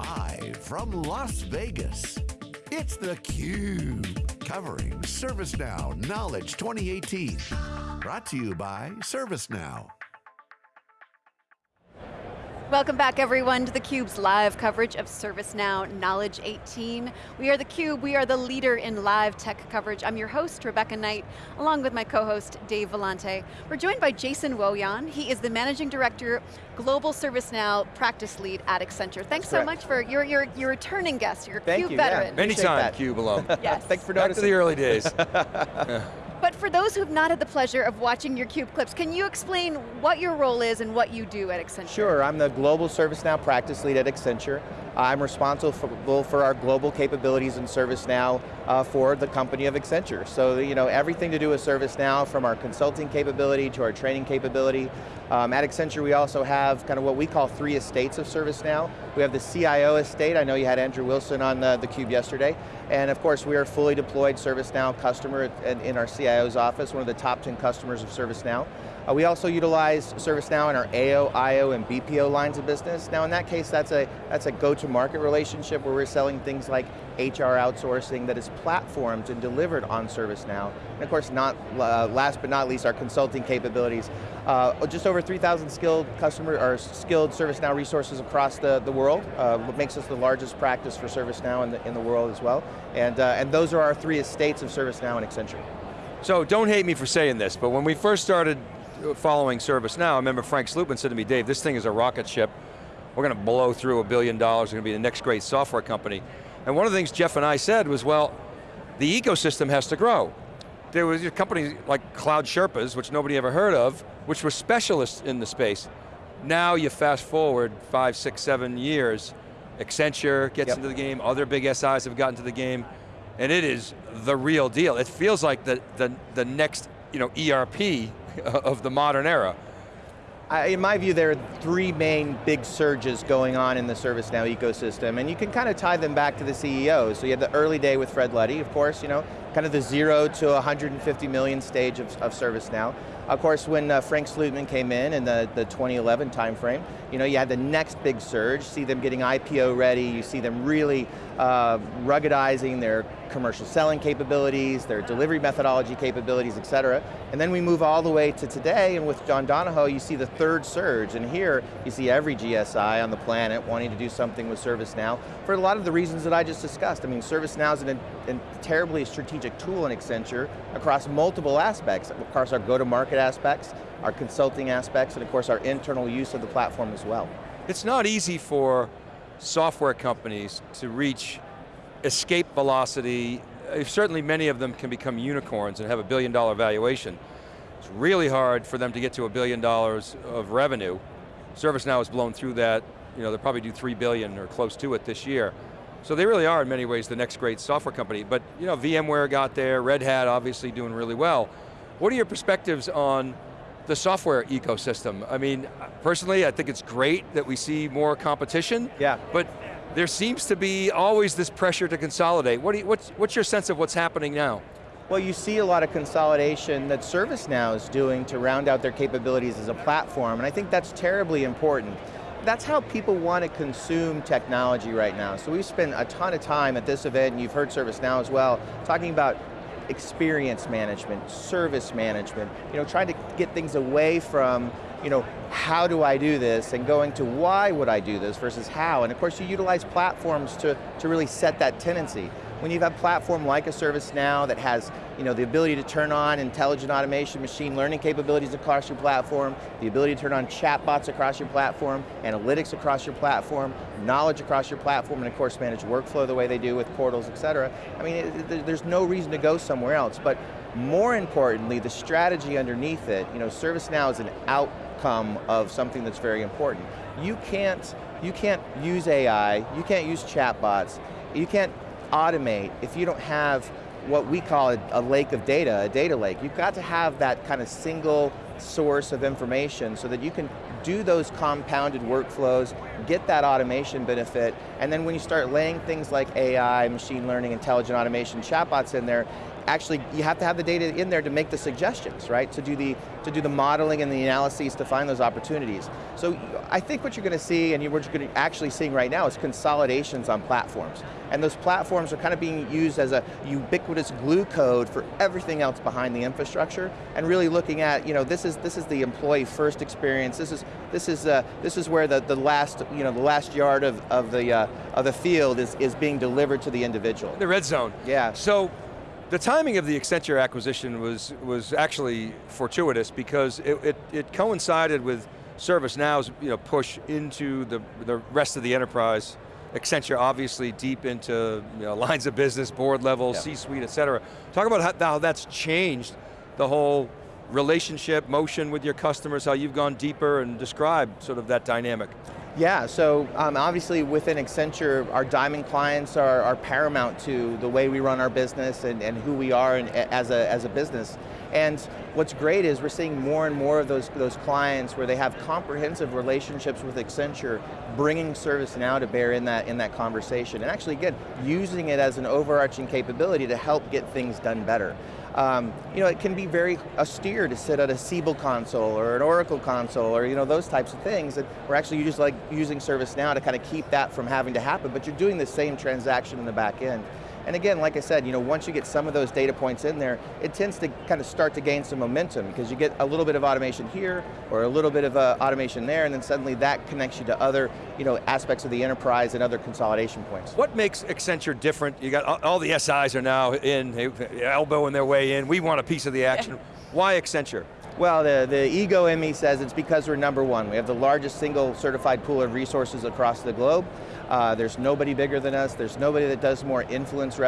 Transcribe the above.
Live from Las Vegas, it's theCUBE. Covering ServiceNow Knowledge 2018. Brought to you by ServiceNow. Welcome back everyone to theCUBE's live coverage of ServiceNow Knowledge 18. We are theCUBE, we are the leader in live tech coverage. I'm your host, Rebecca Knight, along with my co-host, Dave Vellante. We're joined by Jason Wojahn. He is the Managing Director, Global ServiceNow Practice Lead at Accenture. Thanks so much for, your your your returning guest, you're a Thank CUBE you, veteran. Yeah. Anytime, CUBE alum. yes. Thanks for Back noticing. to the early days. But for those who've not had the pleasure of watching your CUBE clips, can you explain what your role is and what you do at Accenture? Sure, I'm the Global ServiceNow Practice Lead at Accenture. I'm responsible for, for our global capabilities in ServiceNow uh, for the company of Accenture. So you know, everything to do with ServiceNow, from our consulting capability to our training capability. Um, at Accenture we also have kind of what we call three estates of ServiceNow. We have the CIO estate, I know you had Andrew Wilson on the, the Cube yesterday, and of course we are fully deployed ServiceNow customer in, our CIO's office, one of the top 10 customers of ServiceNow. Uh, we also utilize ServiceNow in our AO, IO, and BPO lines of business. Now in that case, that's a, that's a go-to-market relationship where we're selling things like HR outsourcing that is platformed and delivered on ServiceNow. And of course, not uh, last but not least, our consulting capabilities. Uh, just over 3,000 skilled customer, or skilled ServiceNow resources across the, the world. Uh, what makes us the largest practice for ServiceNow in the, in the world as well. And, uh, and those are our three estates of ServiceNow and Accenture. so don't hate me for saying this, but when we first started following ServiceNow, I remember Frank Slootman said to me, Dave, this thing is a rocket ship. We're going to blow through a billion dollars, we're going to be the next great software company. And one of the things Jeff and I said was, well, the ecosystem has to grow. There was companies like Cloud Sherpas, which nobody ever heard of, which were specialists in the space. Now you fast forward five, six, seven years, Accenture gets Yep. into the game, other big SIs have gotten to the game, and it is the real deal. It feels like the, the, the next you know, ERP of the modern era. I, in my view, there are three main big surges going on in the ServiceNow ecosystem, and you can kind of tie them back to the CEO. So you had the early day with Fred Luddy, of course, you know, kind of the zero to 150 million stage of, of ServiceNow. Of course, when uh, Frank Slootman came in in the, the 2011 timeframe, you know, you had the next big surge, see them getting IPO ready, you see them really uh, ruggedizing their commercial selling capabilities, their delivery methodology capabilities, et cetera. And then we move all the way to today, and with John Donahoe, you see the third surge, and here you see every GSI on the planet wanting to do something with ServiceNow for a lot of the reasons that I just discussed. I mean, ServiceNow is a terribly strategic tool in Accenture across multiple aspects. Of course, our go-to-market aspects, our consulting aspects, and of course our internal use of the platform as well. It's not easy for software companies to reach escape velocity. Uh, Certainly many of them can become unicorns and have a billion dollar valuation. It's really hard for them to get to a billion dollars of revenue. ServiceNow has blown through that. You know, they'll probably do three billion or close to it this year. So they really are in many ways the next great software company. But you know, VMware got there, Red Hat obviously doing really well. What are your perspectives on the software ecosystem? I mean, personally, I think it's great that we see more competition. Yeah. But there seems to be always this pressure to consolidate. What do you, what's, what's your sense of what's happening now? Well, you see a lot of consolidation that ServiceNow is doing to round out their capabilities as a platform, and I think that's terribly important. That's how people want to consume technology right now. So we've spent a ton of time at this event, and you've heard ServiceNow as well, talking about experience management, service management, you know, trying to get things away from, you know, how do I do this, and going to why would I do this versus how, and of course you utilize platforms to, to really set that tendency. When you have a platform like a ServiceNow that has you know, the ability to turn on intelligent automation, machine learning capabilities across your platform, the ability to turn on chatbots across your platform, analytics across your platform, knowledge across your platform, and of course manage workflow the way they do with portals, et cetera. I mean, it, there's no reason to go somewhere else, but more importantly, the strategy underneath it, you know, ServiceNow is an outcome of something that's very important. You can't, you can't use AI, you can't use chatbots, you can't automate if you don't have what we call a, lake of data, a data lake. You've got to have that kind of single source of information so that you can do those compounded workflows, get that automation benefit, and then when you start laying things like AI, machine learning, intelligent automation, chatbots in there, actually, you have to have the data in there to make the suggestions, right? To do the, to do the modeling and the analyses to find those opportunities. So I think what you're going to see, and what you're actually seeing right now is consolidations on platforms. And those platforms are kind of being used as a ubiquitous glue code for everything else behind the infrastructure, and really looking at, you know, this is, this is the employee first experience, this is, this is, uh, this is where the, the last, you know, the last yard of, of, the, uh, of the field is, is being delivered to the individual. The red zone. Yeah. So, the timing of the Accenture acquisition was, was actually fortuitous because it, it, it coincided with ServiceNow's you know, push into the, the rest of the enterprise. Accenture obviously deep into you know, lines of business, board level, Yeah. C-suite, et cetera. Talk about how, how that's changed the whole relationship, motion with your customers, how you've gone deeper and describe sort of that dynamic. Yeah, so um, obviously within Accenture, our Diamond clients are, are paramount to the way we run our business and, and who we are as, a, as a business. And what's great is we're seeing more and more of those, those clients where they have comprehensive relationships with Accenture, bringing ServiceNow to bear in that, in that conversation. And actually, again, using it as an overarching capability to help get things done better. Um, you know, it can be very austere to sit at a Siebel console or an Oracle console or you know those types of things. And we're actually just like using ServiceNow to kind of keep that from having to happen. But you're doing the same transaction in the back end. And again, like I said, you know, once you get some of those data points in there, it tends to kind of start to gain some momentum because you get a little bit of automation here or a little bit of uh, automation there, and then suddenly that connects you to other you know, aspects of the enterprise and other consolidation points. What makes Accenture different? You got all- all the SIs are now in, elbowing their way in. We want a piece of the action. Why Accenture? Well, the, the ego in me says it's because we're number one. We have the largest single certified pool of resources across the globe. Uh, there's nobody bigger than us. There's nobody that does more influence